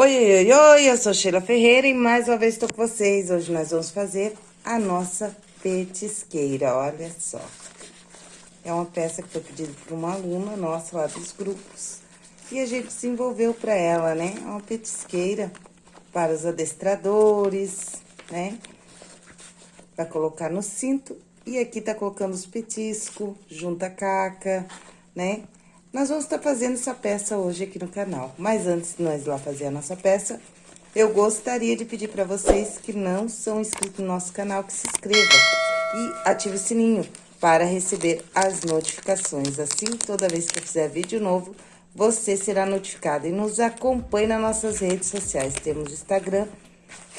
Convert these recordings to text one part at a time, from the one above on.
Oi, oi, oi, eu sou Sheila Ferreira e mais uma vez estou com vocês. Hoje nós vamos fazer a nossa petisqueira, olha só. É uma peça que foi pedida por uma aluna nossa lá dos grupos. E a gente desenvolveu para ela, né? É uma petisqueira para os adestradores, né? Para colocar no cinto. E aqui tá colocando os petiscos, junta caca, né? Nós vamos estar fazendo essa peça hoje aqui no canal. Mas antes de nós ir lá fazer a nossa peça, eu gostaria de pedir para vocês que não são inscritos no nosso canal, que se inscrevam e ative o sininho para receber as notificações. Assim, toda vez que eu fizer vídeo novo, você será notificado. E nos acompanhe nas nossas redes sociais. Temos Instagram,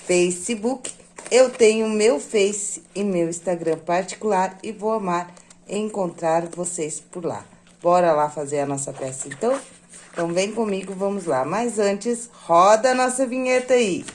Facebook. Eu tenho meu Face e meu Instagram particular e vou amar encontrar vocês por lá. Bora lá fazer a nossa peça, então? Então, vem comigo, vamos lá. Mas antes, roda a nossa vinheta aí.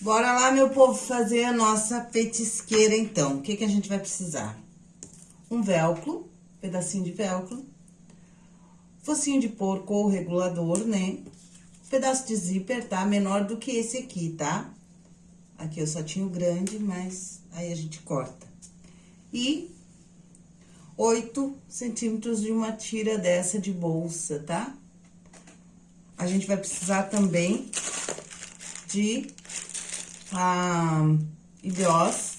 Bora lá, meu povo, fazer a nossa petisqueira, então. O que, que a gente vai precisar? Um velcro pedacinho de velcro, focinho de porco ou regulador, né? Pedaço de zíper, tá? Menor do que esse aqui, tá? Aqui eu só tinha o grande, mas aí a gente corta. E 8 centímetros de uma tira dessa de bolsa, tá? A gente vai precisar também de ah, IDOS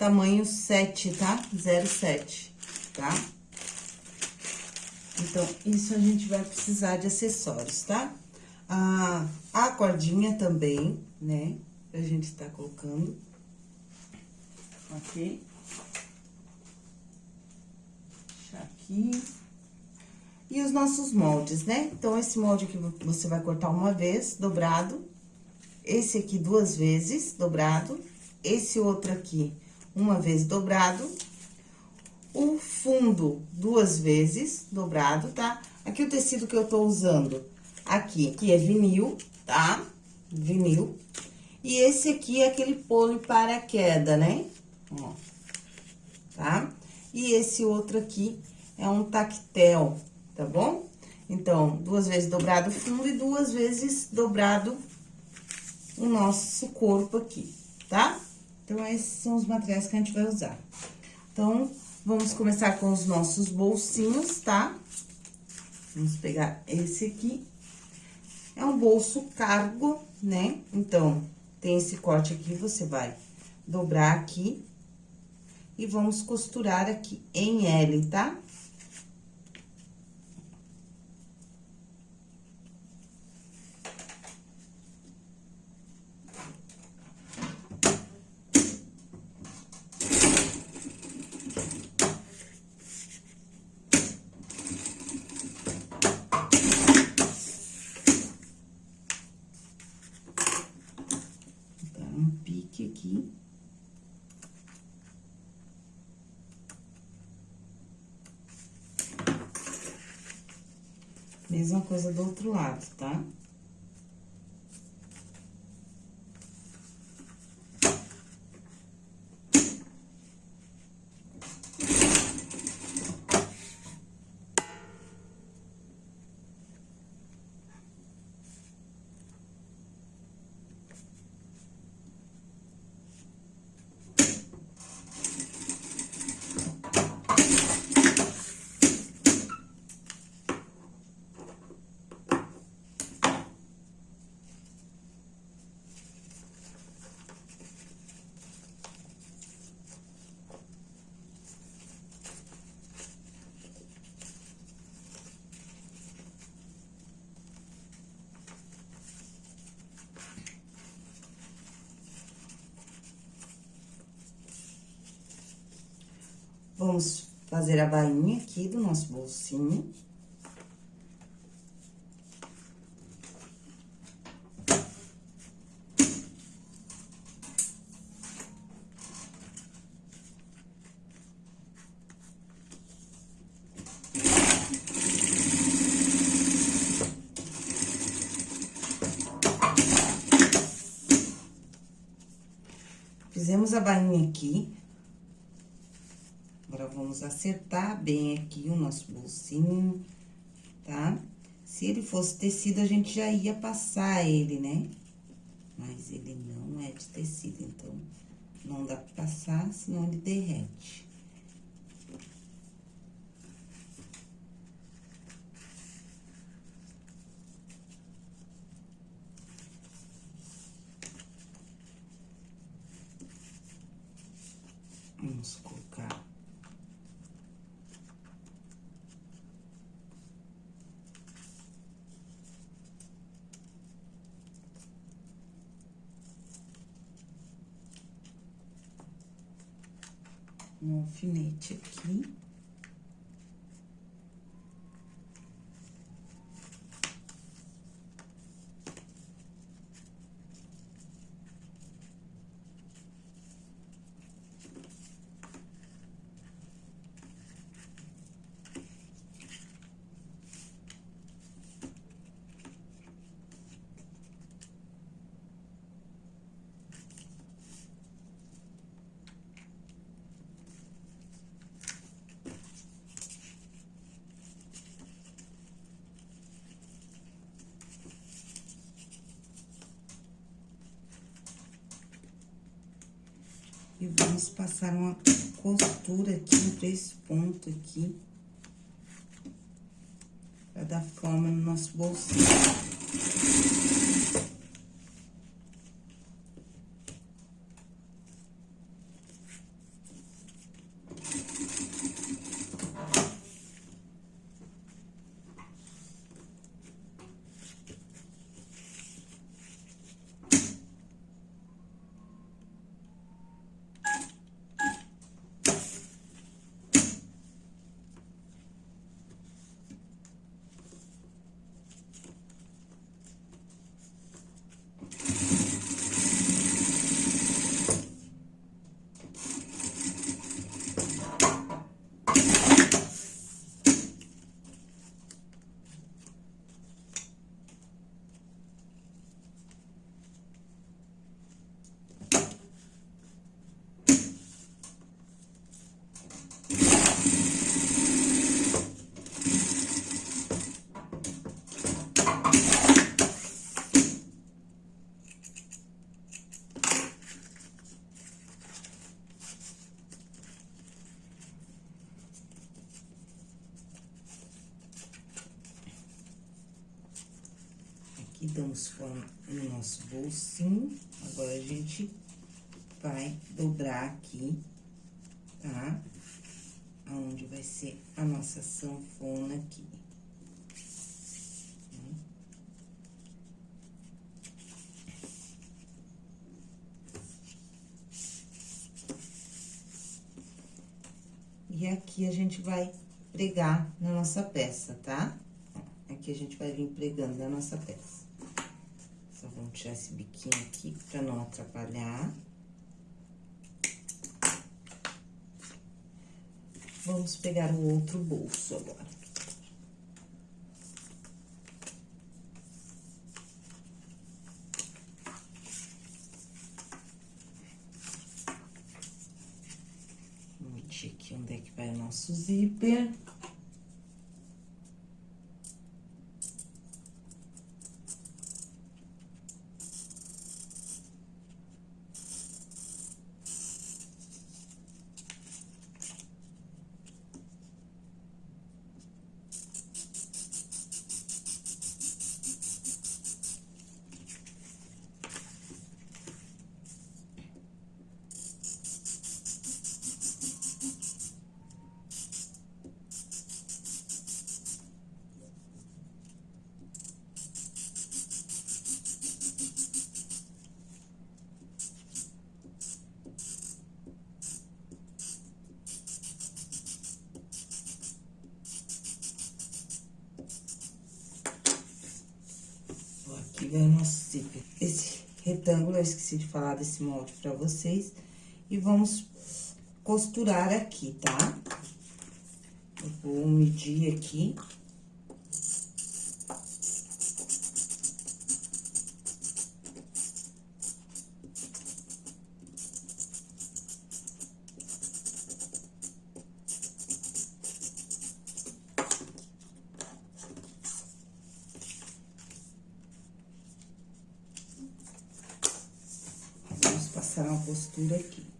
tamanho 7, tá? 0,7, tá? Então, isso a gente vai precisar de acessórios, tá? A, a cordinha também, né? A gente tá colocando. Ok? Deixar aqui. E os nossos moldes, né? Então, esse molde aqui você vai cortar uma vez, dobrado. Esse aqui duas vezes, dobrado. Esse outro aqui, uma vez dobrado o fundo duas vezes, dobrado, tá? Aqui o tecido que eu tô usando, aqui, que é vinil, tá? Vinil. E esse aqui é aquele pole para queda, né? Ó, tá? E esse outro aqui é um tactel, tá bom? Então, duas vezes dobrado o fundo e duas vezes dobrado o nosso corpo aqui, tá? Então, esses são os materiais que a gente vai usar. Então, Vamos começar com os nossos bolsinhos, tá? Vamos pegar esse aqui. É um bolso cargo, né? Então, tem esse corte aqui, você vai dobrar aqui. E vamos costurar aqui em L, tá? Tá? Mesma coisa do outro lado, tá? Tá? Vamos fazer a bainha aqui do nosso bolsinho. Fizemos a bainha aqui, Vamos acertar bem aqui o nosso bolsinho, tá? Se ele fosse tecido, a gente já ia passar ele, né? Mas ele não é de tecido, então, não dá pra passar, senão ele derrete. Vamos colocar. Um alfinete aqui. E vamos passar uma costura aqui, um três pontos aqui. Pra dar forma no nosso bolsinho. Aqui damos forma no nosso bolsinho. Agora, a gente vai dobrar aqui, tá? Aonde vai ser a nossa sanfona aqui. E aqui a gente vai pregar na nossa peça, tá? Aqui a gente vai vir pregando na nossa peça. Vamos tirar esse biquinho aqui pra não atrapalhar. Vamos pegar o outro bolso agora. Eu esqueci de falar desse molde pra vocês. E vamos costurar aqui, tá? Eu vou medir aqui. Passar uma costura aqui.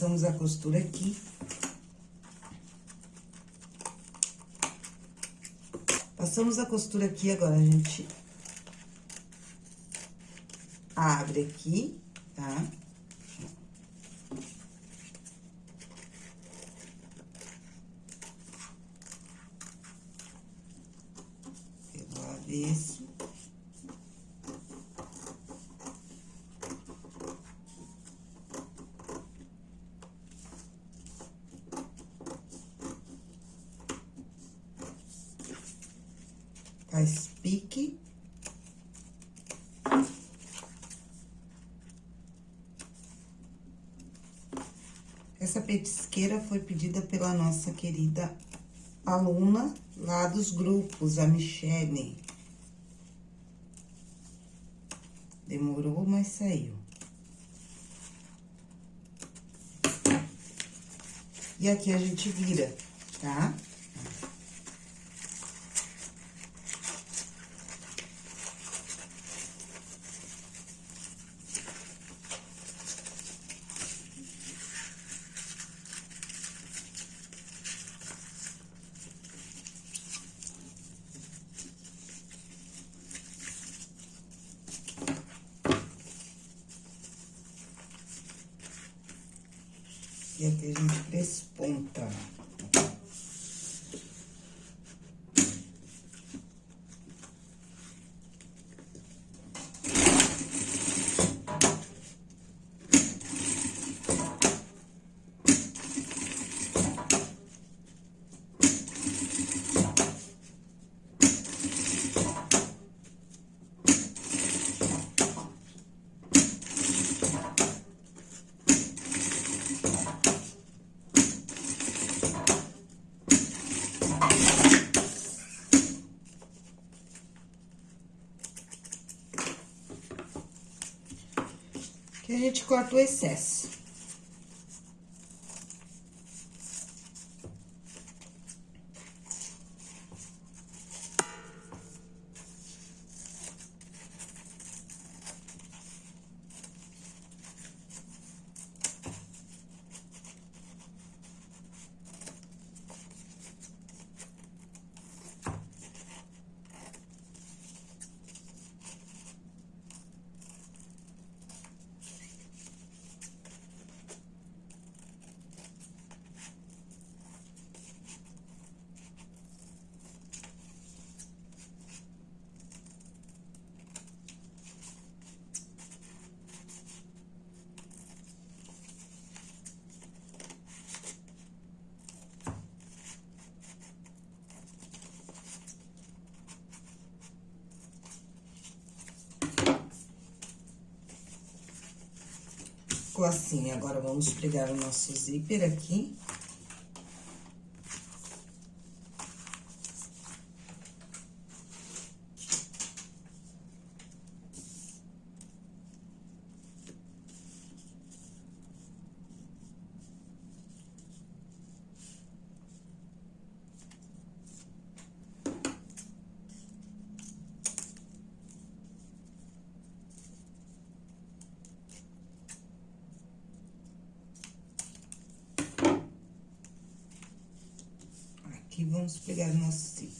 Passamos a costura aqui. Passamos a costura aqui, agora a gente abre aqui, tá? Pelo avesso. Faz pique. Essa petisqueira foi pedida pela nossa querida aluna lá dos grupos, a Michele. Demorou, mas saiu. E aqui a gente vira, tá? E aqui a gente desponta. Que a gente corta o excesso. Ficou assim, agora vamos pregar o nosso zíper aqui. Aqui, vamos pegar nosso zíper.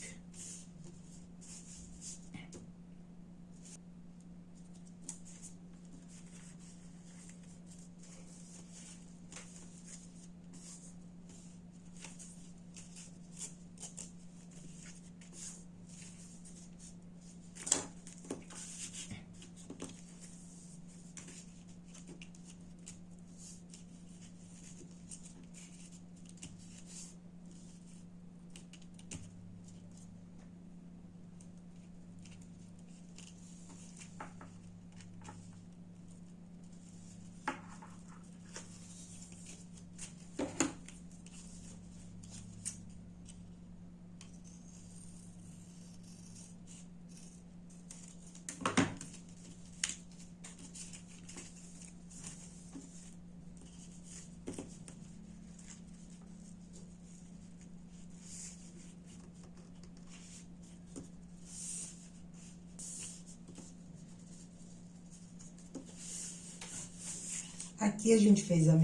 Aqui a gente fez a,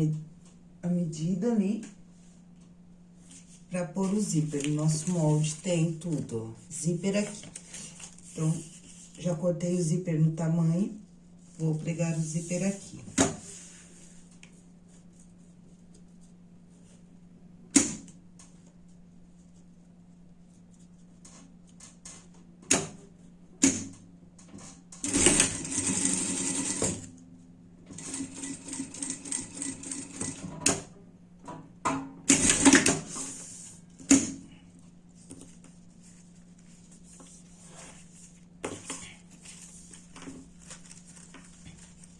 a medida ali pra pôr o zíper. O nosso molde tem tudo, ó. Zíper aqui. Então, já cortei o zíper no tamanho, vou pregar o zíper aqui.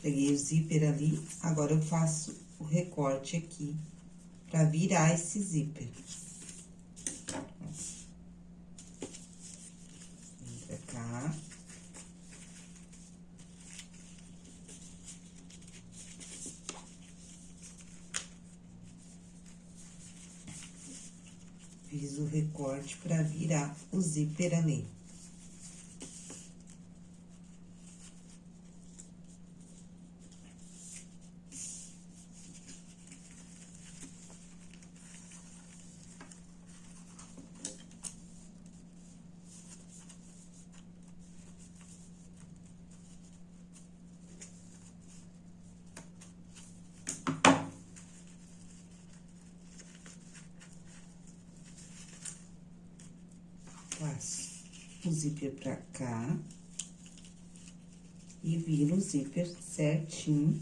Peguei o zíper ali, agora eu faço o recorte aqui pra virar esse zíper. Vem pra cá. Fiz o recorte pra virar o zíper ali. Passo o zíper pra cá. E viro o zíper certinho.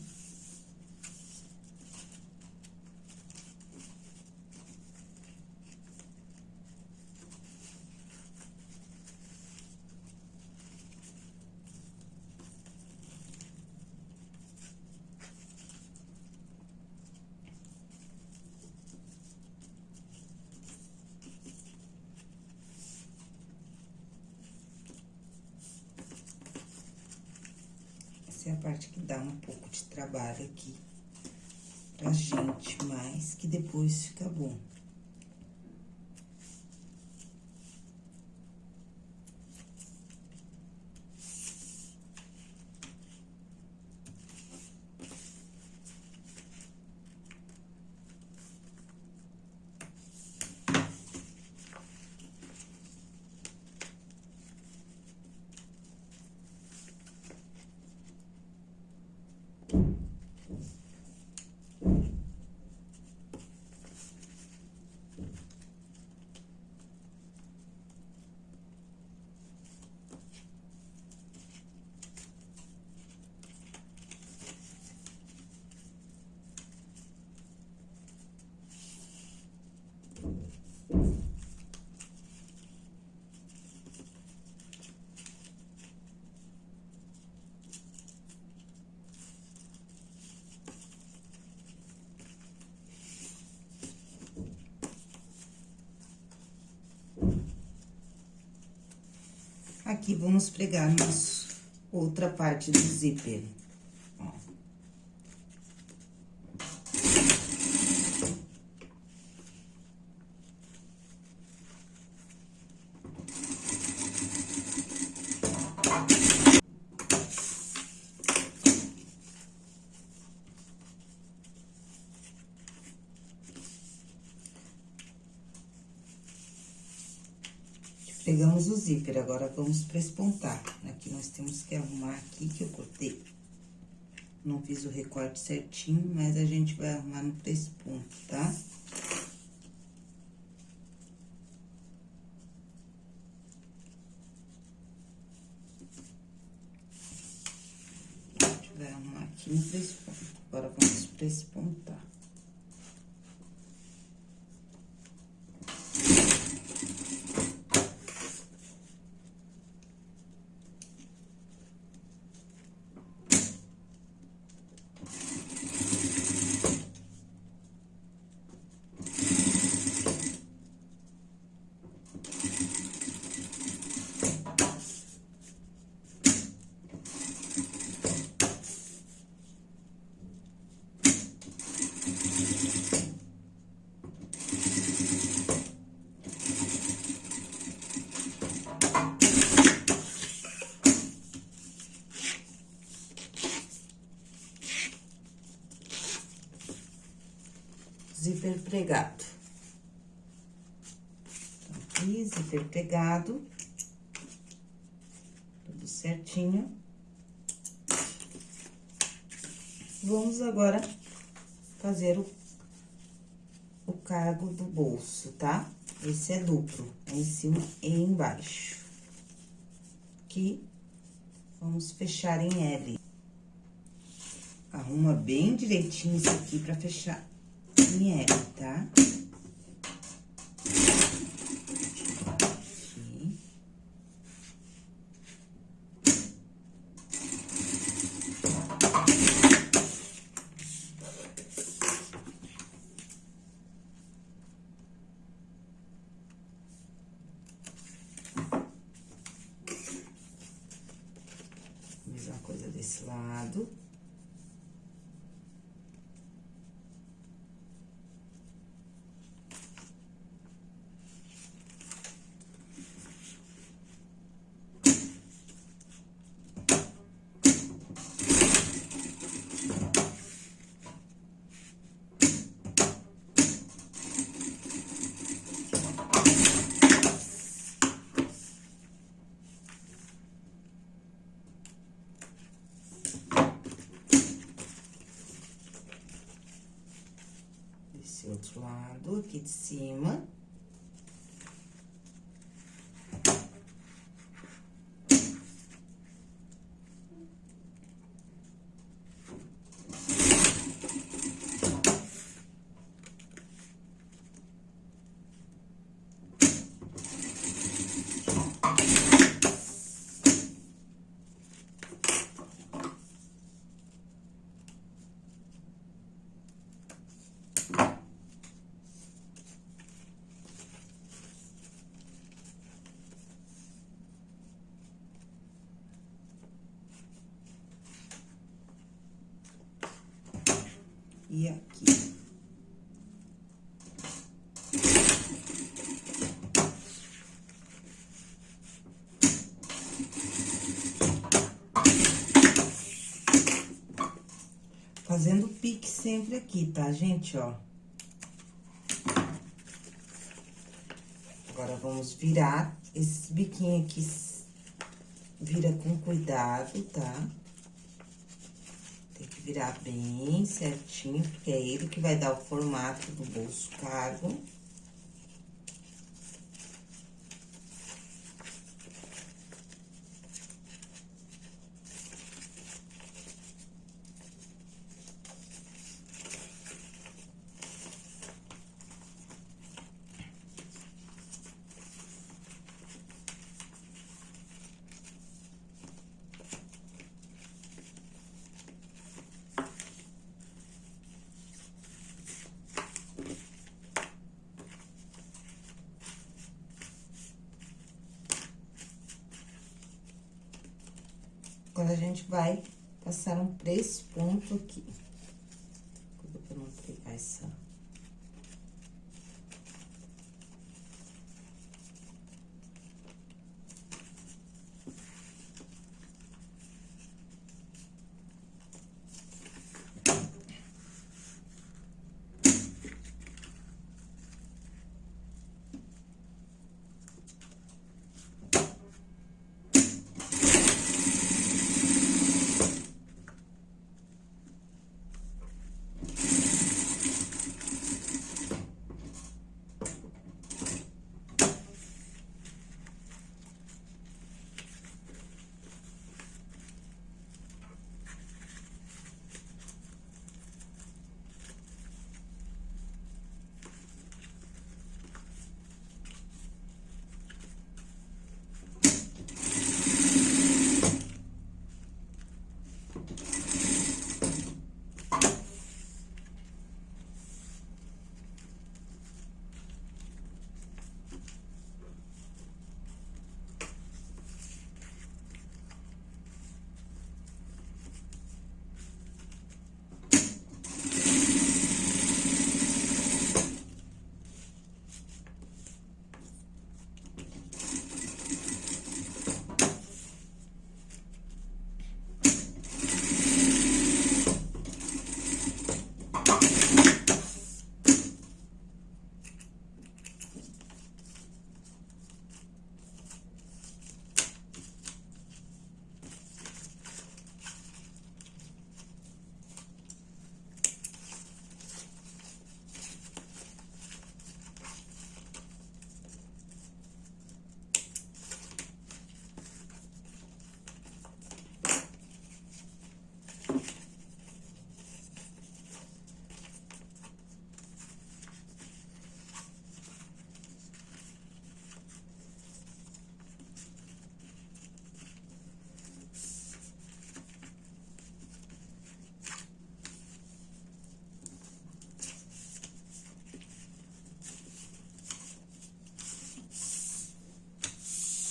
Essa é a parte que dá um pouco de trabalho aqui pra gente, mas que depois fica bom. Aqui, vamos pregar nossa outra parte do zíper. Ó. Pegamos o zíper, agora vamos prespontar. Aqui nós temos que arrumar aqui, que eu cortei. Não fiz o recorte certinho, mas a gente vai arrumar no presponto, tá? Zíper pregado. Então, aqui, zíper pregado. Tudo certinho. Vamos agora fazer o, o cargo do bolso, tá? Esse é duplo, é em cima e embaixo. Aqui, vamos fechar em L. Arruma bem direitinho isso aqui pra fechar em Outro lado, aqui de cima. E aqui. Fazendo pique sempre aqui, tá, gente, ó. Agora, vamos virar esses biquinhos aqui, vira com cuidado, tá? Tá? Virar bem certinho, porque é ele que vai dar o formato do bolso cargo. Agora, a gente vai passar um três pontos aqui. Pra não pegar essa...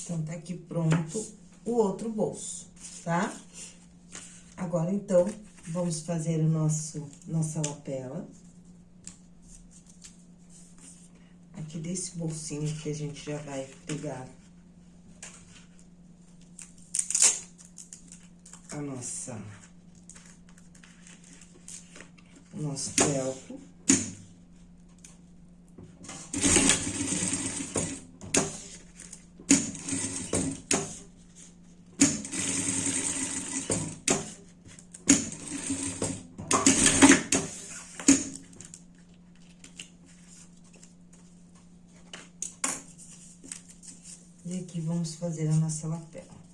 Então, tá aqui pronto o outro bolso, tá? Agora, então, vamos fazer o nosso, nossa lapela. Aqui desse bolsinho que a gente já vai pegar a nossa... O nosso feltro. E aqui vamos fazer a nossa lapela.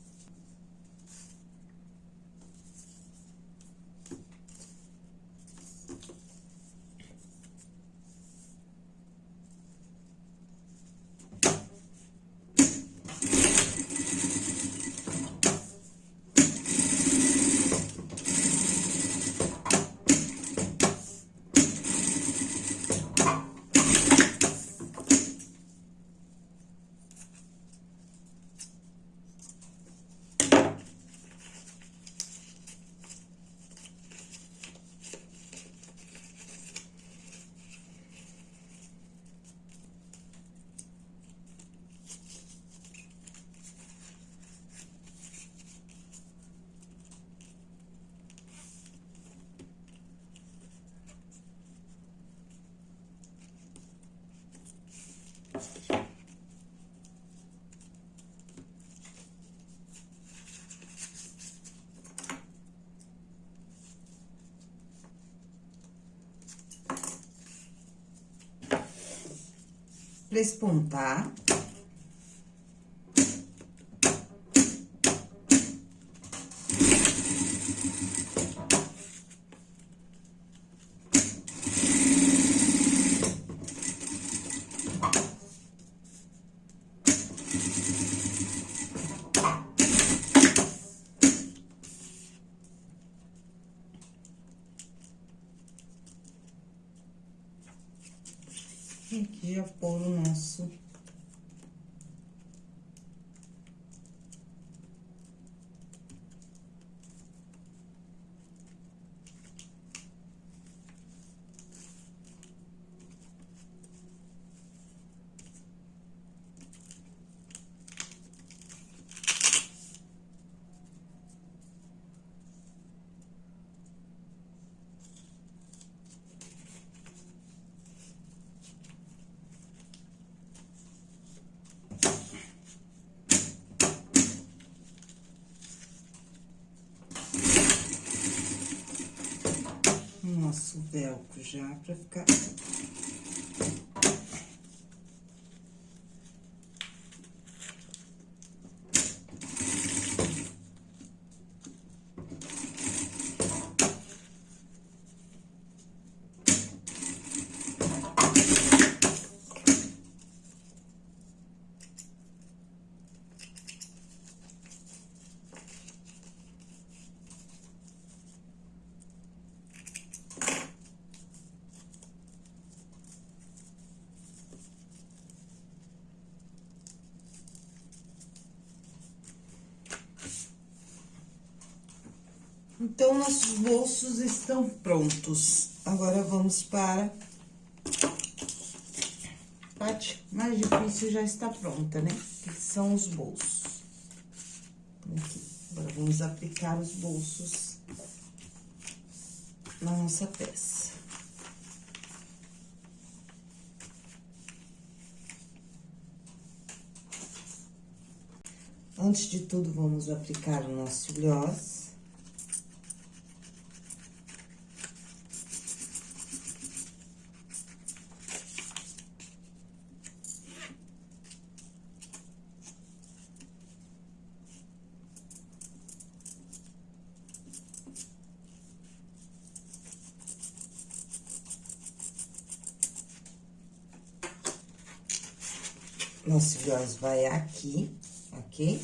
Pra já pôr o nosso nosso velcro já pra ficar Então, nossos bolsos estão prontos. Agora, vamos para... A parte mais difícil já está pronta, né? Que são os bolsos. Aqui. Agora, vamos aplicar os bolsos na nossa peça. Antes de tudo, vamos aplicar o nosso gloss. Gloss vai aqui, ok?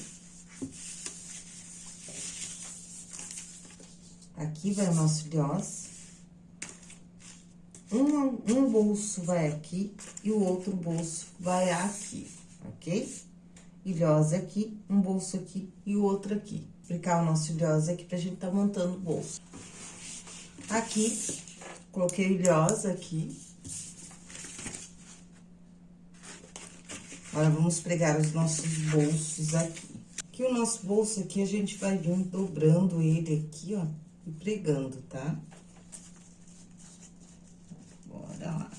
Aqui vai o nosso gloss. Um, um bolso vai aqui e o outro bolso vai aqui, ok? ilhosa aqui, um bolso aqui e o outro aqui. Aplicar o nosso ilhosa aqui pra gente tá montando o bolso. Aqui, coloquei ilhosa aqui. Agora, vamos pregar os nossos bolsos aqui. Aqui, o nosso bolso aqui, a gente vai vir dobrando ele aqui, ó, e pregando, tá? Bora lá.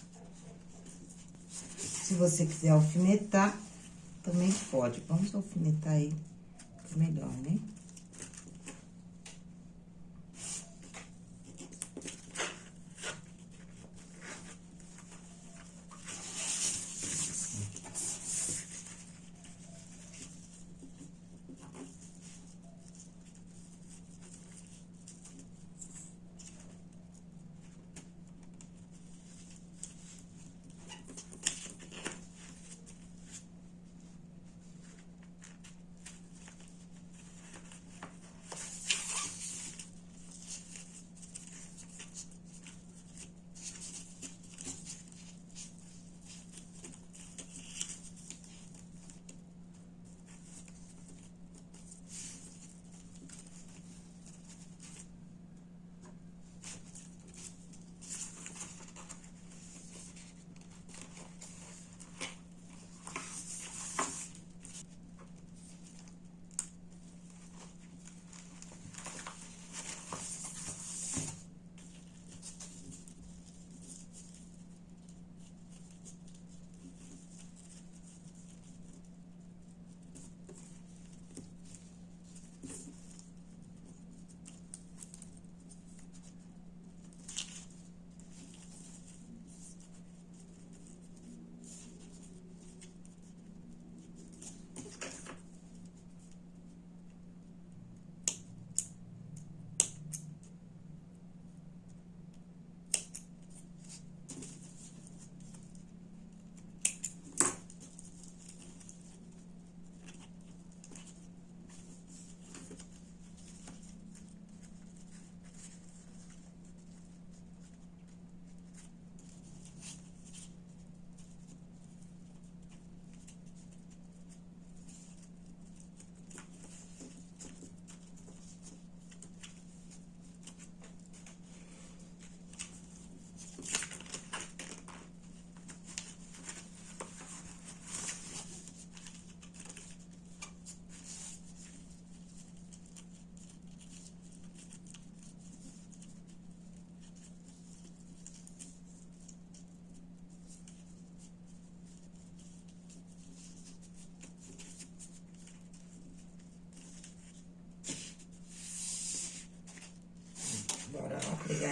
Se você quiser alfinetar, também pode. Vamos alfinetar ele, melhor, né?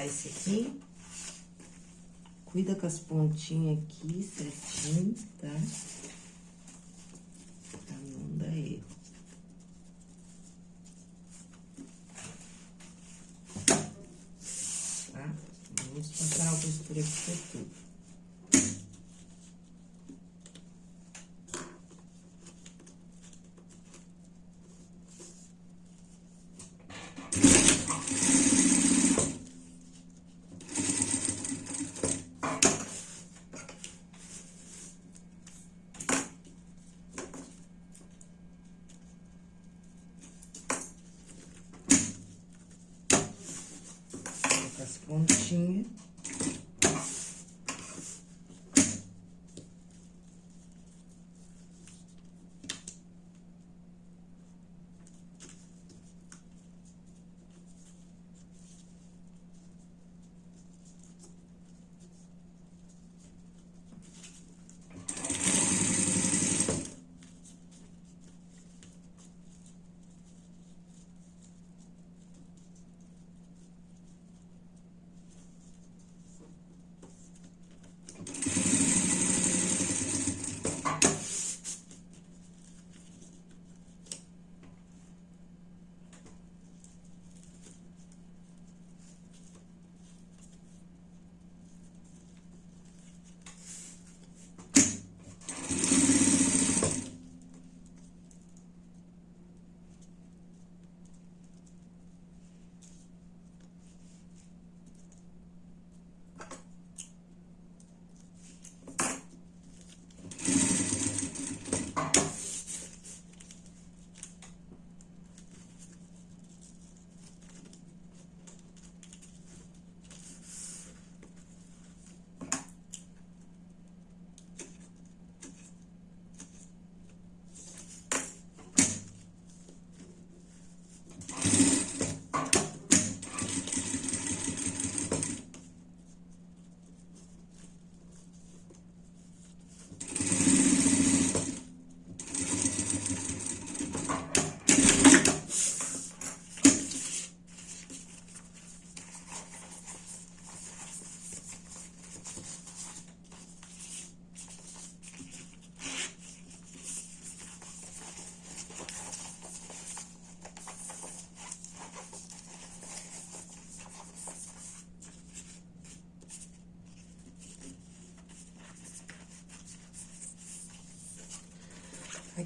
Pegar esse aqui. Cuida com as pontinhas aqui certinho, tá? Pra não dar erro. Tá? Vamos passar a costura aqui por tudo.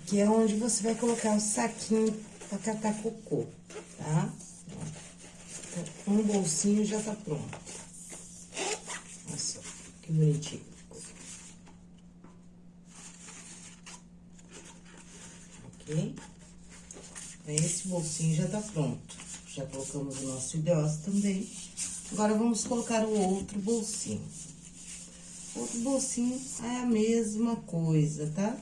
Aqui é onde você vai colocar o saquinho pra catar cocô, tá? Um bolsinho já tá pronto. Olha só, que bonitinho. Ok? Esse bolsinho já tá pronto. Já colocamos o nosso ilhós também. Agora, vamos colocar o outro bolsinho. Outro bolsinho é a mesma coisa, tá?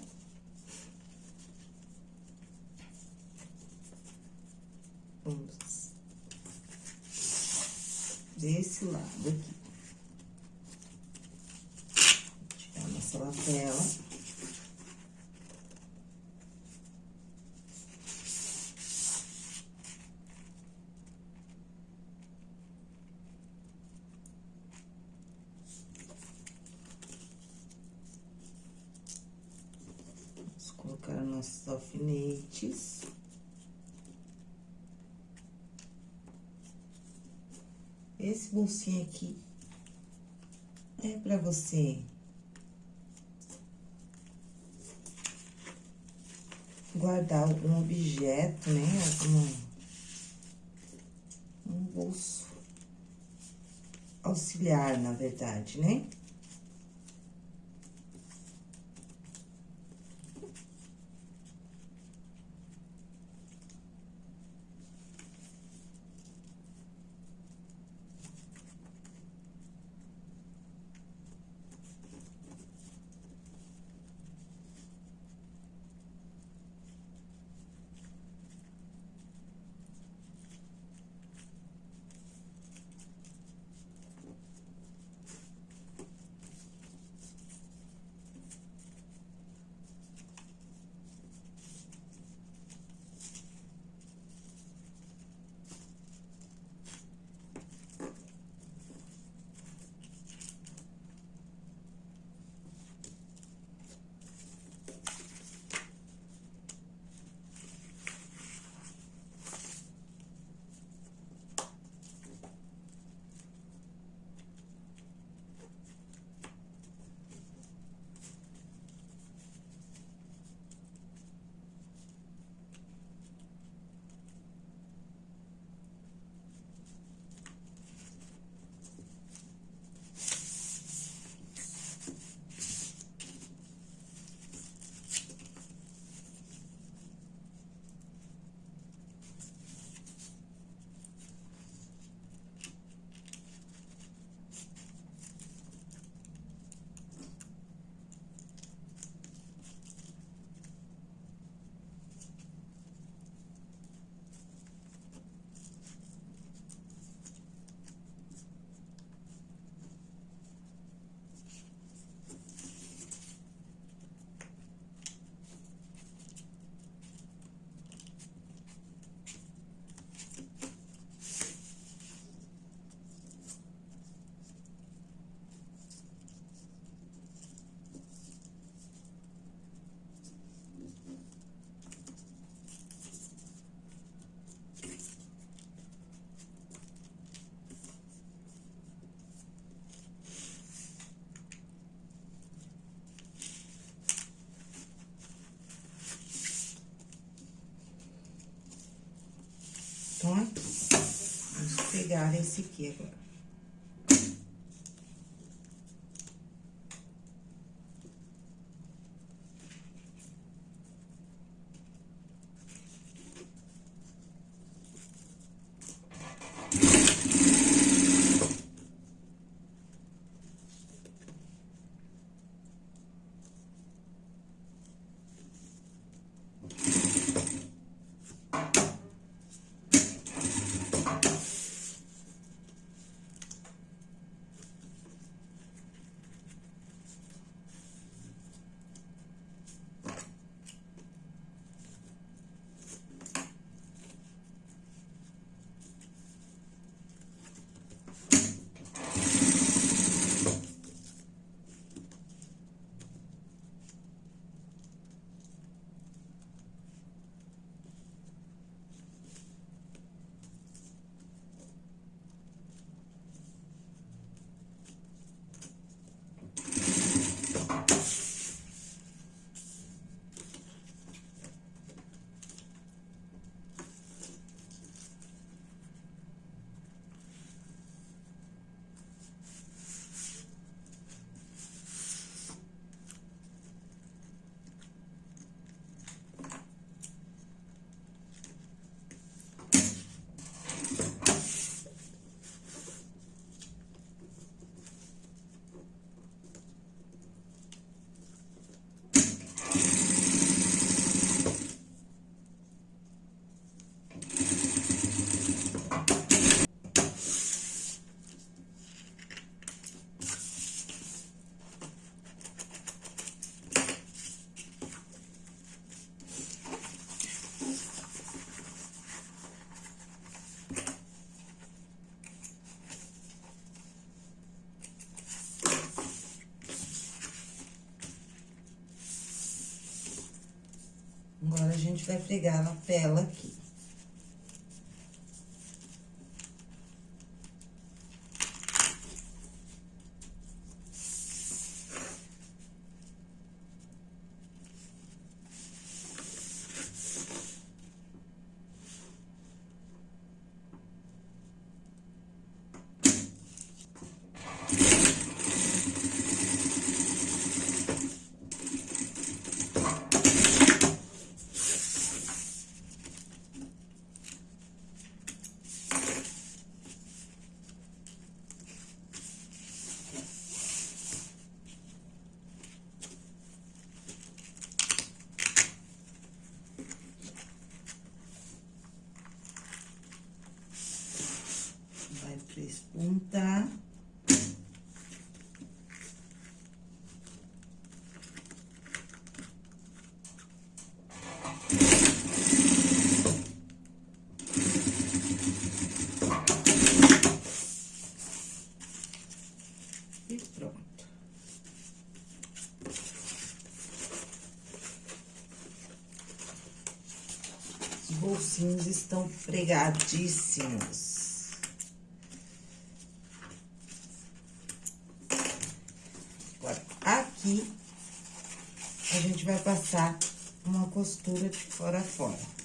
Vamos desse lado aqui. Tirar nossa lapela. colocar nossos alfinetes. Esse bolsinho aqui é pra você guardar algum objeto, né? Algum um bolso auxiliar, na verdade, né? Vamos pegar esse aqui agora. gente vai pregar a tela aqui. Bolsinhos estão pregadíssimos. Agora, aqui, a gente vai passar uma costura de fora a fora.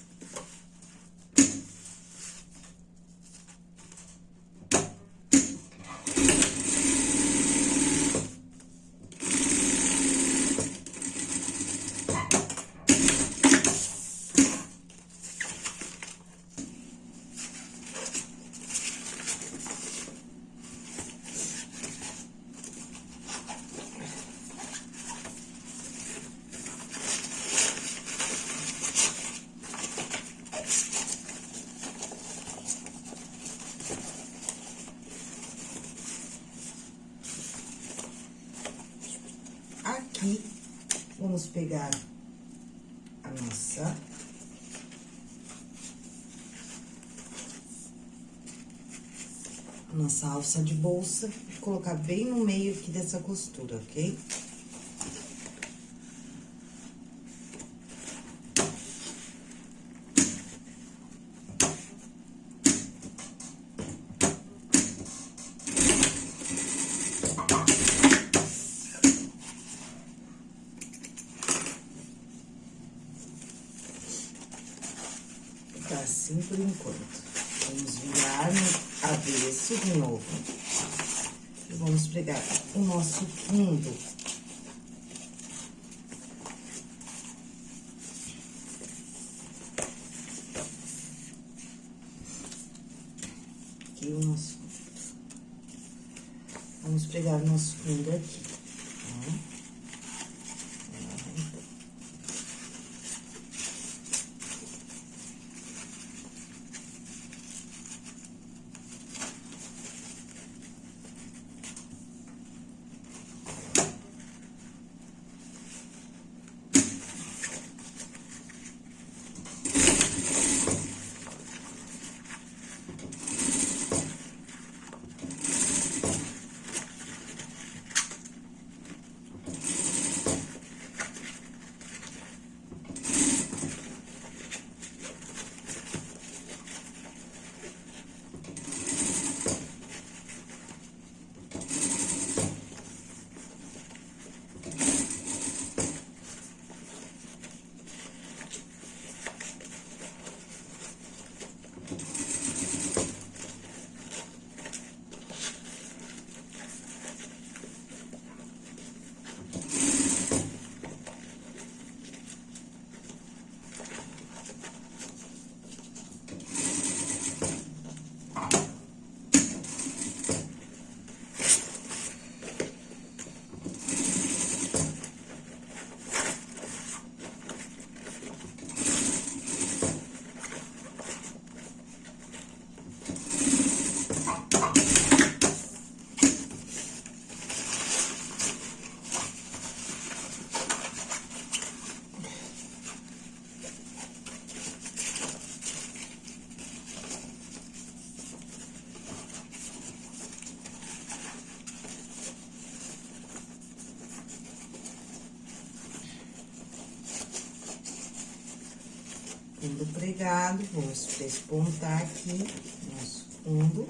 Aqui, vamos pegar a nossa... a Nossa alça de bolsa, e colocar bem no meio aqui dessa costura, ok? Vamos despontar aqui nosso fundo.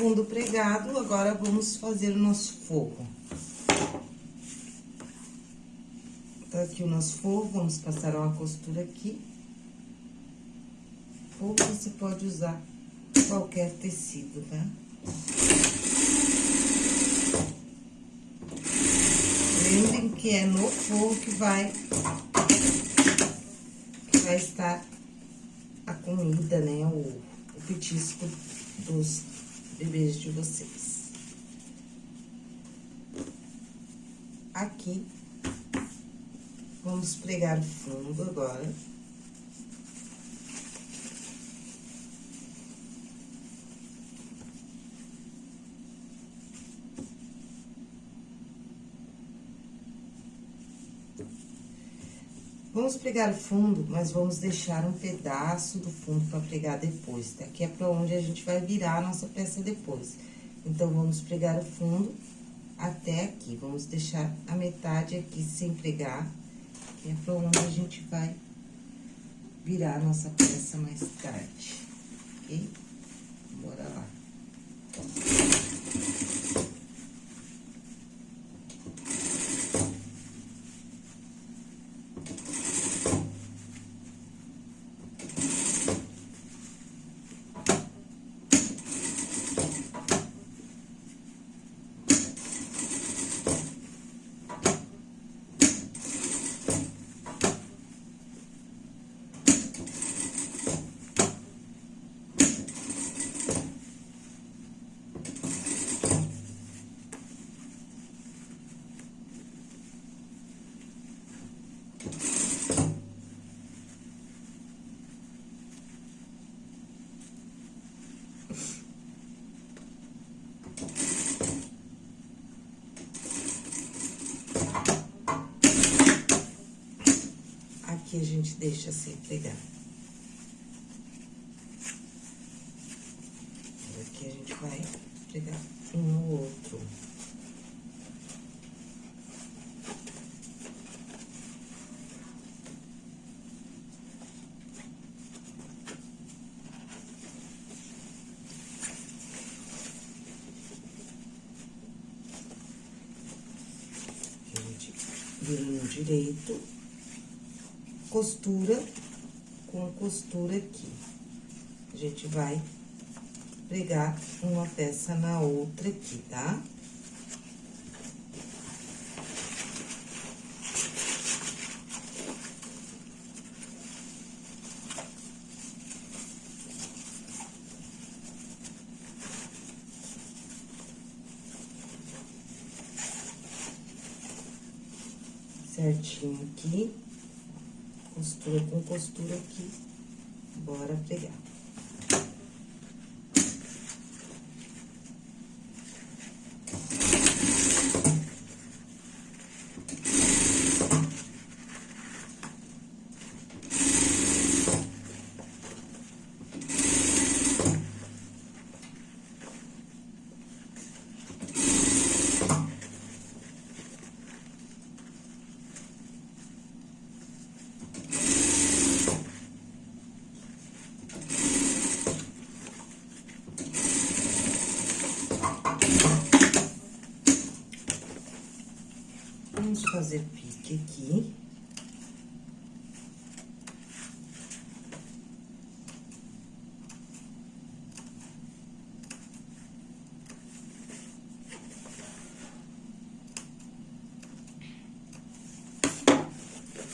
Fundo pregado, agora vamos fazer o nosso forro. Tá aqui o nosso forro, vamos passar uma costura aqui. Ou você pode usar qualquer tecido, tá? Lembrem que é no forro que vai, que vai estar a comida, né? O, o petisco dos de vocês. Aqui, vamos pregar o fundo agora. Vamos pregar o fundo, mas vamos deixar um pedaço do fundo para pregar depois, tá? Que é para onde a gente vai virar a nossa peça depois. Então, vamos pregar o fundo até aqui. Vamos deixar a metade aqui sem pregar, que é para onde a gente vai virar a nossa peça mais tarde, ok? Bora lá. Aqui a gente deixa sem pregar. Aqui a gente vai pregar um no outro. direito, costura com costura aqui. A gente vai pregar uma peça na outra aqui, tá? certinho aqui, costura com costura aqui, bora pregar. Vamos fazer pique aqui.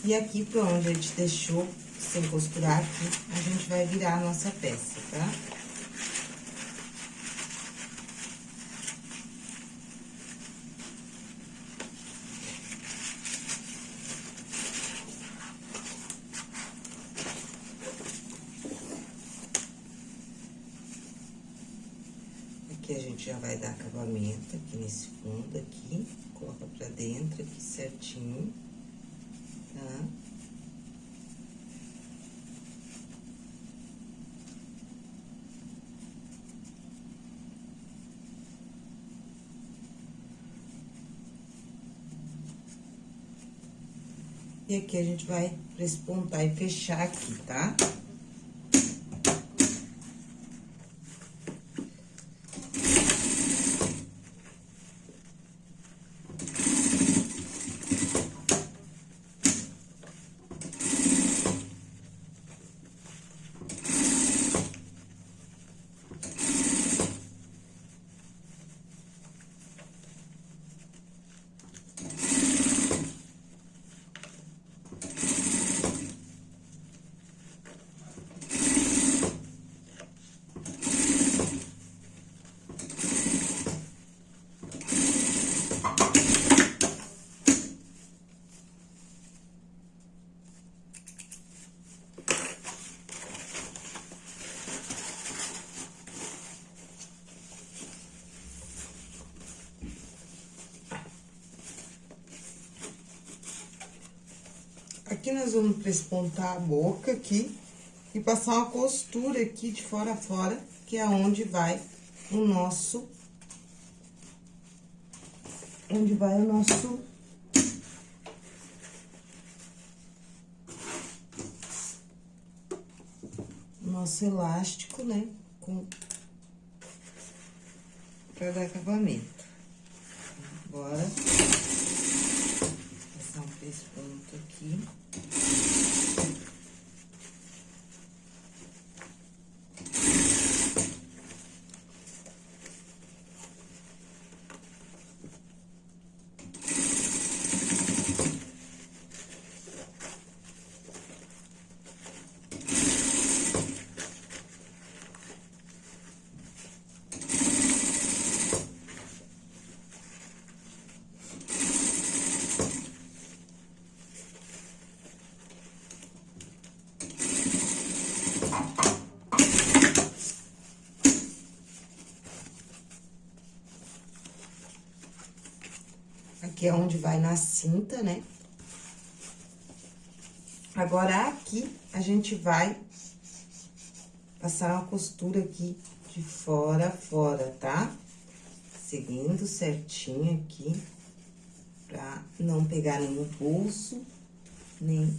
E aqui, por onde a gente deixou sem costurar aqui, a gente vai virar a nossa peça, tá? Aqui a gente já vai dar acabamento aqui nesse fundo aqui, coloca pra dentro aqui certinho tá? E aqui a gente vai prespontar e fechar aqui, tá? Tá? Aqui nós vamos prespontar a boca aqui e passar uma costura aqui de fora a fora, que é onde vai o nosso... Onde vai o nosso... Nosso elástico, né? Com... Pra dar acabamento. Agora esse ponto aqui. Aqui é onde vai na cinta, né? Agora, aqui, a gente vai passar uma costura aqui de fora a fora, tá? Seguindo certinho aqui, pra não pegar no pulso, nem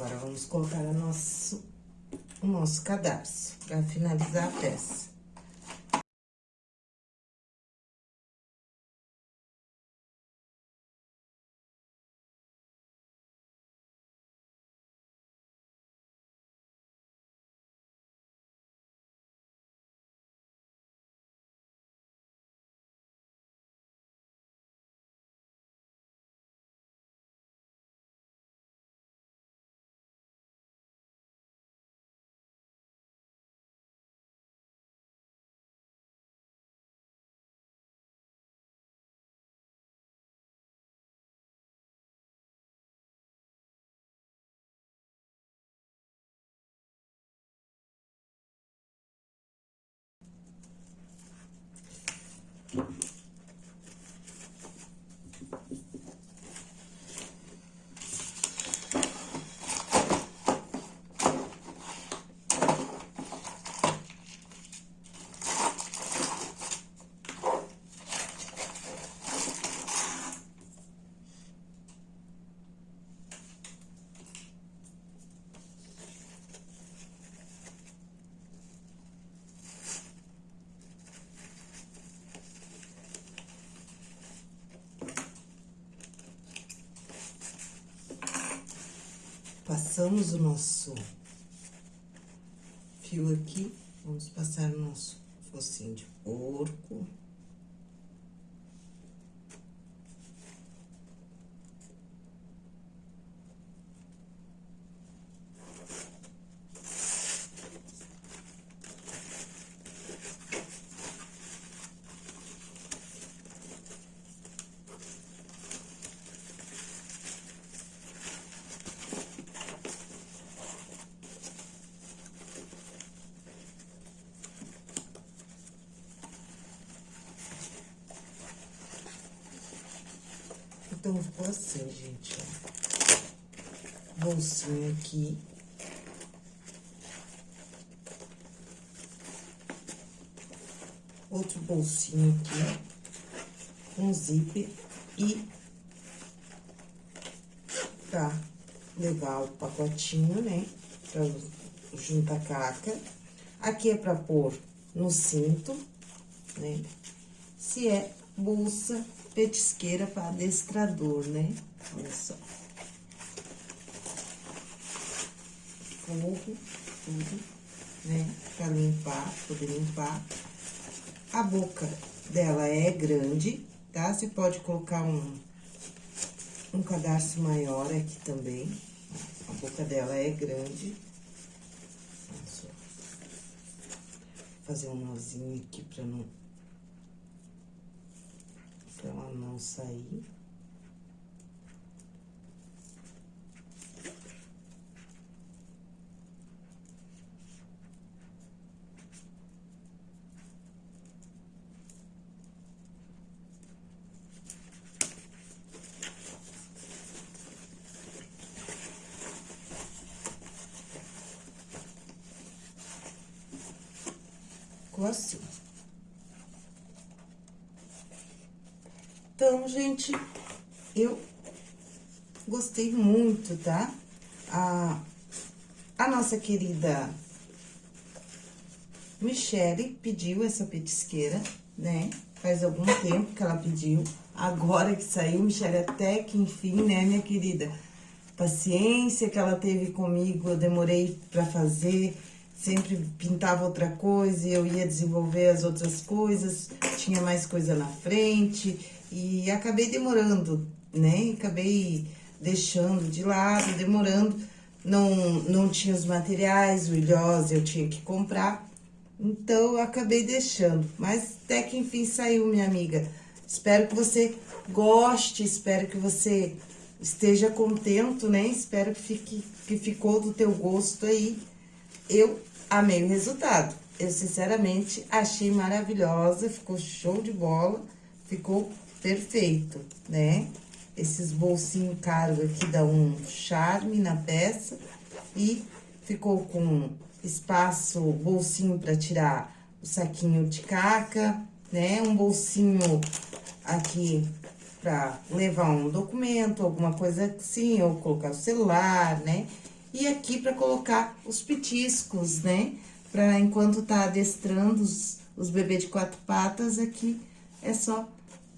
Agora, vamos colocar o nosso, o nosso cadarço, para finalizar a peça. Passamos o nosso fio aqui, vamos passar o nosso focinho de porco. Então, ficou assim, gente, ó. Bolsinho aqui. Outro bolsinho aqui, com zíper e pra levar o pacotinho, né? Pra juntar caca. Aqui é pra pôr no cinto, né? Se é bolsa petisqueira para adestrador, né? Olha só. Forro, tudo, né? Pra limpar, poder limpar. A boca dela é grande, tá? Você pode colocar um, um cadarço maior aqui também. A boca dela é grande. Olha só. Fazer um nozinho aqui pra não pra ela não sair. Ficou assim. Então, gente, eu gostei tá? A, a nossa querida Michele pediu essa petisqueira, né? Faz algum tempo que ela pediu. Agora que saiu, Michele, até que enfim, né, minha querida? Paciência que ela teve comigo, eu demorei pra fazer sempre pintava outra coisa, eu ia desenvolver as outras coisas, tinha mais coisa na frente, e acabei demorando, né? Acabei deixando de lado, demorando. Não, não tinha os materiais, o ilhose eu tinha que comprar. Então, eu acabei deixando. Mas até que enfim saiu, minha amiga. Espero que você goste, espero que você esteja contento, né? Espero que, fique, que ficou do teu gosto aí. Eu amei o resultado. Eu, sinceramente, achei maravilhosa, ficou show de bola, ficou perfeito, né? Esses bolsinhos caros aqui dão um charme na peça e ficou com espaço, bolsinho para tirar o saquinho de caca, né? Um bolsinho aqui para levar um documento, alguma coisa assim, ou colocar o celular, né? E aqui para colocar os petiscos, né? Para enquanto tá adestrando os, os bebês de quatro patas, aqui é só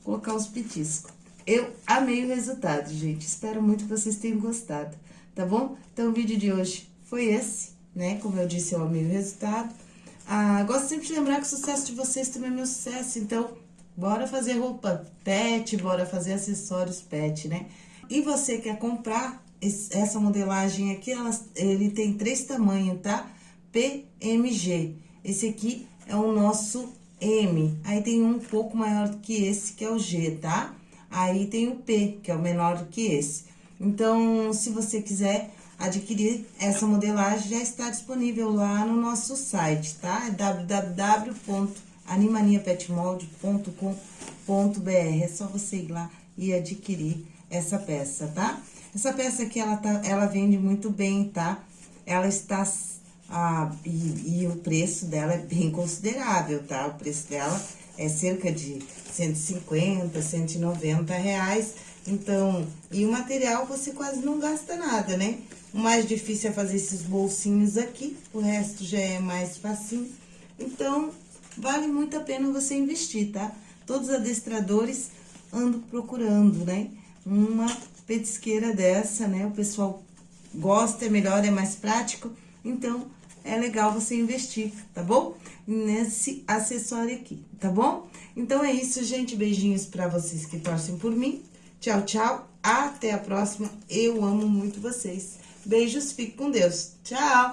colocar os petiscos. Eu amei o resultado, gente. Espero muito que vocês tenham gostado, tá bom? Então, o vídeo de hoje foi esse, né? Como eu disse, eu amei o resultado. Ah, gosto sempre de lembrar que o sucesso de vocês também é meu sucesso, então, bora fazer roupa pet, bora fazer acessórios pet, né? E você quer comprar esse, essa modelagem aqui, ela, ele tem três tamanhos, tá? PMG. Esse aqui é o nosso M, aí tem um pouco maior do que esse, que é o G, tá? Aí tem o P, que é o menor do que esse. Então, se você quiser adquirir essa modelagem, já está disponível lá no nosso site, tá? É www.mg animaniapetmold.com.br. É só você ir lá e adquirir essa peça, tá? Essa peça aqui, ela, tá, ela vende muito bem, tá? Ela está... Ah, e, e o preço dela é bem considerável, tá? O preço dela é cerca de 150, 190 reais. Então, e o material você quase não gasta nada, né? O mais difícil é fazer esses bolsinhos aqui, o resto já é mais facinho. Então, vale muito a pena você investir, tá? Todos os adestradores andam procurando, né? Uma petisqueira dessa, né? O pessoal gosta, é melhor, é mais prático. Então, é legal você investir, tá bom? Nesse acessório aqui, tá bom? Então, é isso, gente. Beijinhos pra vocês que torcem por mim. Tchau, tchau. Até a próxima. Eu amo muito vocês. Beijos, fique com Deus. Tchau!